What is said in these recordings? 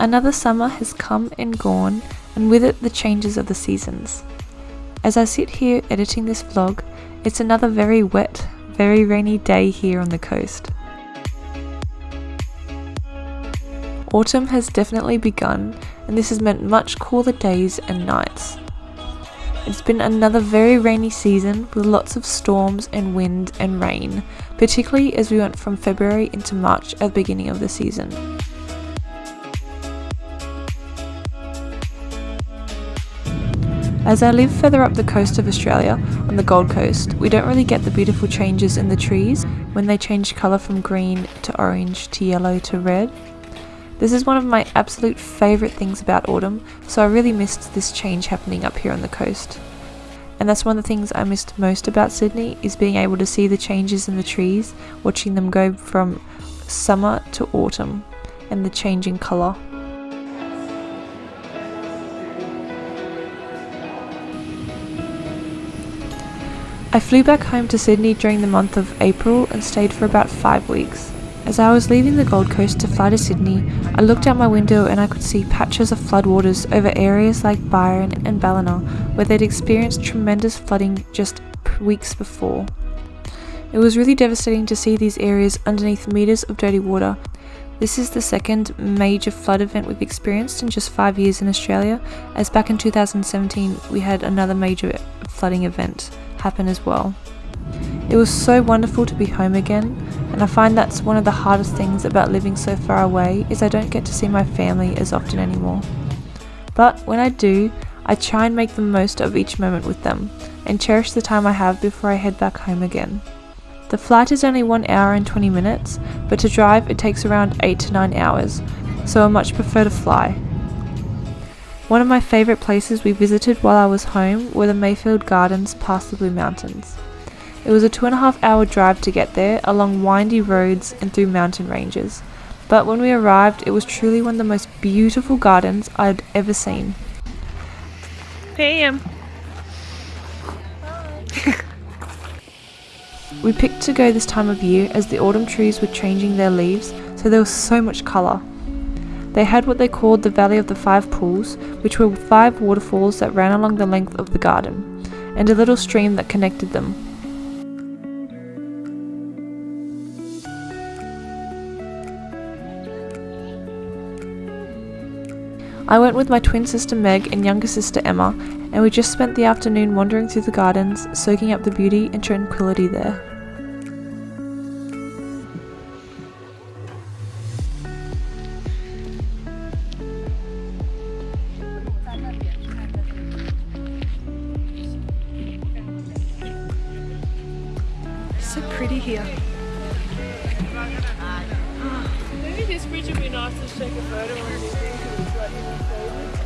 Another summer has come and gone, and with it the changes of the seasons. As I sit here editing this vlog, it's another very wet, very rainy day here on the coast. Autumn has definitely begun, and this has meant much cooler days and nights. It's been another very rainy season with lots of storms and wind and rain, particularly as we went from February into March at the beginning of the season. As I live further up the coast of Australia, on the Gold Coast, we don't really get the beautiful changes in the trees when they change colour from green to orange to yellow to red. This is one of my absolute favourite things about autumn, so I really missed this change happening up here on the coast. And that's one of the things I missed most about Sydney is being able to see the changes in the trees, watching them go from summer to autumn and the change in colour. I flew back home to Sydney during the month of April and stayed for about five weeks. As I was leaving the Gold Coast to fly to Sydney, I looked out my window and I could see patches of floodwaters over areas like Byron and Ballina, where they'd experienced tremendous flooding just weeks before. It was really devastating to see these areas underneath metres of dirty water. This is the second major flood event we've experienced in just five years in Australia, as back in 2017 we had another major flooding event happen as well. It was so wonderful to be home again, and I find that's one of the hardest things about living so far away is I don't get to see my family as often anymore. But when I do, I try and make the most of each moment with them and cherish the time I have before I head back home again. The flight is only 1 hour and 20 minutes, but to drive it takes around 8 to 9 hours, so I much prefer to fly. One of my favourite places we visited while I was home were the Mayfield Gardens past the Blue Mountains. It was a two and a half hour drive to get there along windy roads and through mountain ranges, but when we arrived it was truly one of the most beautiful gardens I'd ever seen. PM. we picked to go this time of year as the autumn trees were changing their leaves, so there was so much colour. They had what they called the Valley of the Five Pools, which were five waterfalls that ran along the length of the garden, and a little stream that connected them. I went with my twin sister Meg and younger sister Emma, and we just spent the afternoon wandering through the gardens, soaking up the beauty and tranquility there.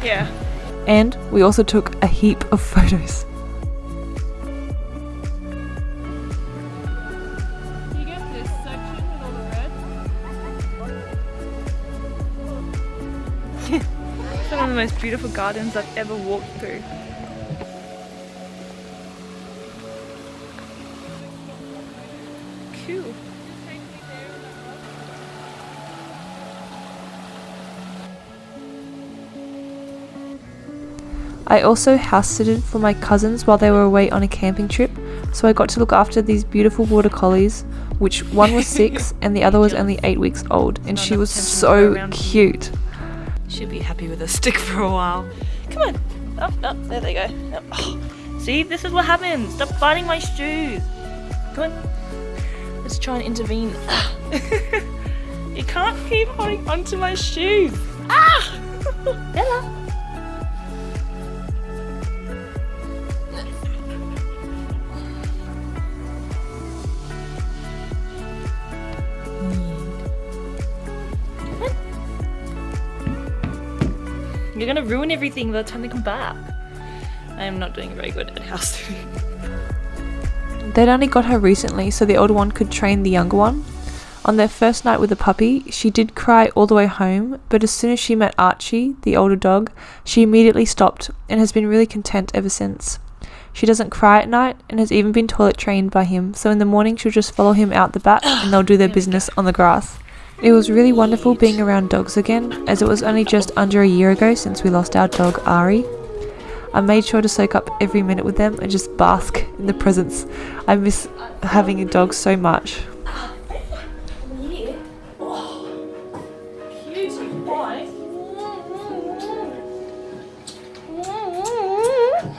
Yeah. And we also took a heap of photos. You get this section with all the red. It's one of the most beautiful gardens I've ever walked through. Cool. I also house sitted for my cousins while they were away on a camping trip, so I got to look after these beautiful border collies, which one was six and the other was only eight weeks old, and she was so cute. She'll be happy with a stick for a while. Come on. Up, up. There they go. Oh. See, this is what happens. Stop biting my shoes. Come on. Let's try and intervene. you can't keep holding onto my shoes. Ah! You're gonna ruin everything by the time they come back. I am not doing very good at house sitting. They'd only got her recently, so the older one could train the younger one. On their first night with the puppy, she did cry all the way home, but as soon as she met Archie, the older dog, she immediately stopped and has been really content ever since. She doesn't cry at night and has even been toilet trained by him, so in the morning she'll just follow him out the back and they'll do their business on the grass. It was really wonderful being around dogs again, as it was only just under a year ago since we lost our dog Ari. I made sure to soak up every minute with them and just bask in the presence. I miss having a dog so much.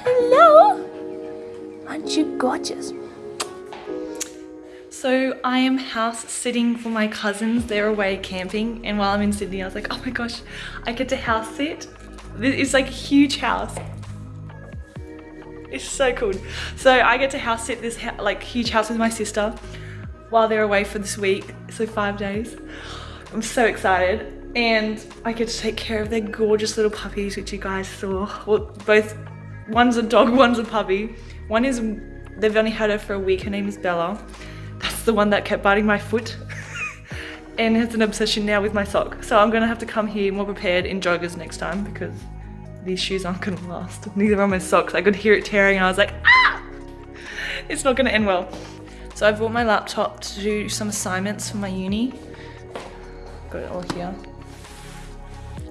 Hello! Aren't you gorgeous? I am house sitting for my cousins. They're away camping and while I'm in Sydney I was like, oh my gosh, I get to house sit. It's like a huge house. It's so cool. So I get to house sit this like huge house with my sister while they're away for this week. So five days. I'm so excited. And I get to take care of their gorgeous little puppies, which you guys saw. Well, both, one's a dog, one's a puppy. One is, they've only had her for a week. Her name is Bella. The one that kept biting my foot. and has an obsession now with my sock. So I'm gonna have to come here more prepared in joggers next time because these shoes aren't gonna last. Neither are my socks. I could hear it tearing and I was like, ah! It's not gonna end well. So I brought my laptop to do some assignments for my uni. Got it all here.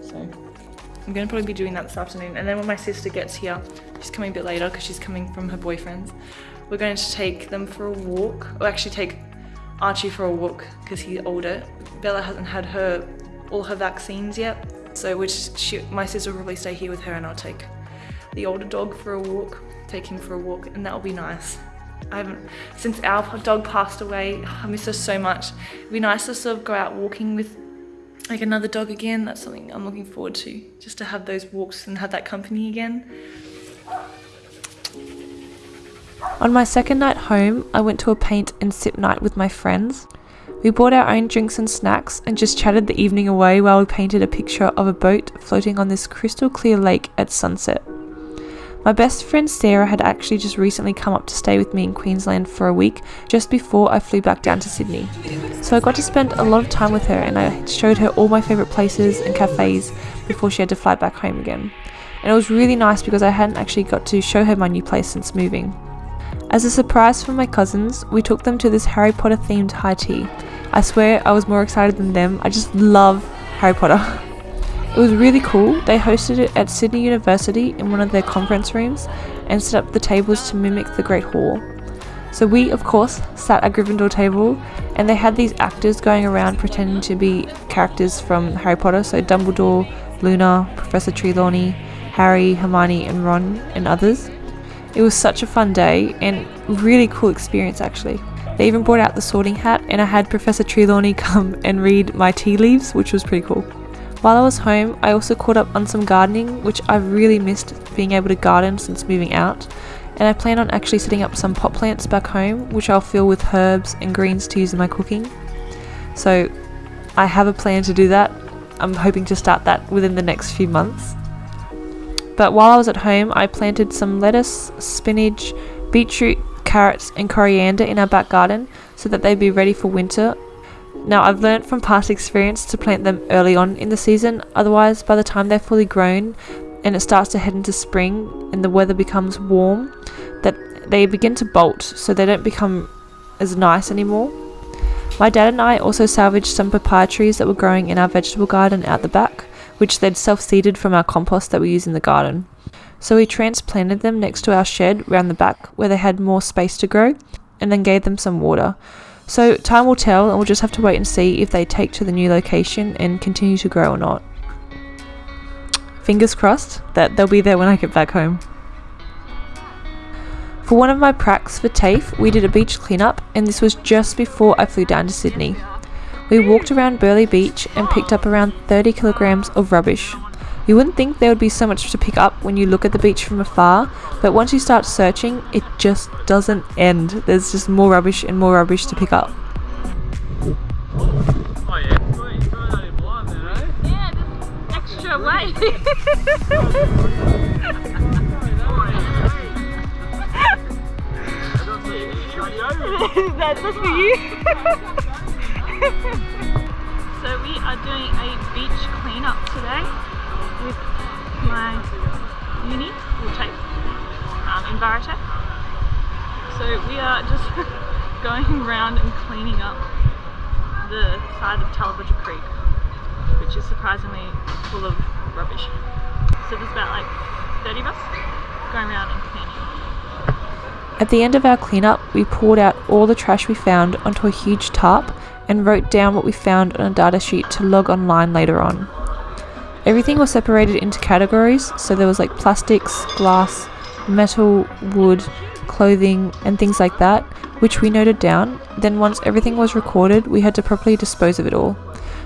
So I'm gonna probably be doing that this afternoon. And then when my sister gets here, she's coming a bit later because she's coming from her boyfriend's. We're going to take them for a walk, or actually take Archie for a walk because he's older. Bella hasn't had her all her vaccines yet, so which my sister will probably stay here with her and I'll take the older dog for a walk, take him for a walk and that'll be nice. I haven't, since our dog passed away, I miss her so much. It'd be nice to sort of go out walking with like another dog again. That's something I'm looking forward to, just to have those walks and have that company again. On my second night home, I went to a paint and sip night with my friends. We bought our own drinks and snacks and just chatted the evening away while we painted a picture of a boat floating on this crystal clear lake at sunset. My best friend Sarah had actually just recently come up to stay with me in Queensland for a week just before I flew back down to Sydney. So I got to spend a lot of time with her and I showed her all my favourite places and cafes before she had to fly back home again. And it was really nice because I hadn't actually got to show her my new place since moving. As a surprise for my cousins, we took them to this Harry Potter themed high tea. I swear I was more excited than them. I just love Harry Potter. It was really cool. They hosted it at Sydney University in one of their conference rooms and set up the tables to mimic the Great Hall. So we, of course, sat at Gryffindor table and they had these actors going around pretending to be characters from Harry Potter. So Dumbledore, Luna, Professor Trelawney, Harry, Hermione and Ron and others. It was such a fun day and really cool experience actually. They even brought out the sorting hat and I had Professor Trelawney come and read my tea leaves, which was pretty cool. While I was home, I also caught up on some gardening, which I've really missed being able to garden since moving out. And I plan on actually setting up some pot plants back home, which I'll fill with herbs and greens to use in my cooking. So I have a plan to do that. I'm hoping to start that within the next few months. But while I was at home, I planted some lettuce, spinach, beetroot, carrots and coriander in our back garden so that they'd be ready for winter. Now I've learnt from past experience to plant them early on in the season, otherwise by the time they're fully grown and it starts to head into spring and the weather becomes warm, that they begin to bolt so they don't become as nice anymore. My dad and I also salvaged some papaya trees that were growing in our vegetable garden out the back, which they'd self-seeded from our compost that we use in the garden so we transplanted them next to our shed round the back where they had more space to grow and then gave them some water. So time will tell and we'll just have to wait and see if they take to the new location and continue to grow or not. Fingers crossed that they'll be there when I get back home. For one of my pracs for TAFE, we did a beach cleanup and this was just before I flew down to Sydney. We walked around Burleigh Beach and picked up around 30 kilograms of rubbish, you wouldn't think there would be so much to pick up when you look at the beach from afar, but once you start searching, it just doesn't end. There's just more rubbish and more rubbish to pick up. Oh yeah, Yeah, just extra weight. That's for you. so we are doing a beach cleanup today with my uni, or TAFE, um, in Baratech. So we are just going around and cleaning up the side of Tallebudgera Creek, which is surprisingly full of rubbish. So there's about like 30 of us going around and cleaning. At the end of our cleanup, we poured out all the trash we found onto a huge tarp and wrote down what we found on a data sheet to log online later on. Everything was separated into categories, so there was like plastics, glass, metal, wood, clothing, and things like that, which we noted down. Then, once everything was recorded, we had to properly dispose of it all.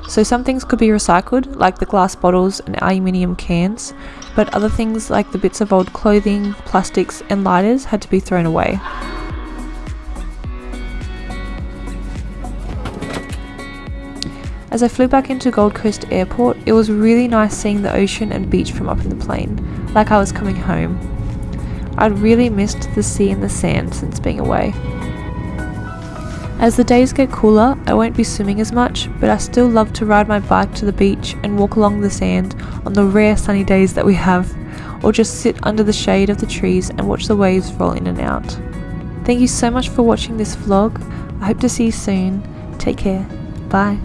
So, some things could be recycled, like the glass bottles and aluminium cans, but other things like the bits of old clothing, plastics, and lighters had to be thrown away. As I flew back into Gold Coast Airport, it was really nice seeing the ocean and beach from up in the plane, like I was coming home. I'd really missed the sea and the sand since being away. As the days get cooler, I won't be swimming as much, but I still love to ride my bike to the beach and walk along the sand on the rare sunny days that we have, or just sit under the shade of the trees and watch the waves roll in and out. Thank you so much for watching this vlog. I hope to see you soon. Take care. Bye.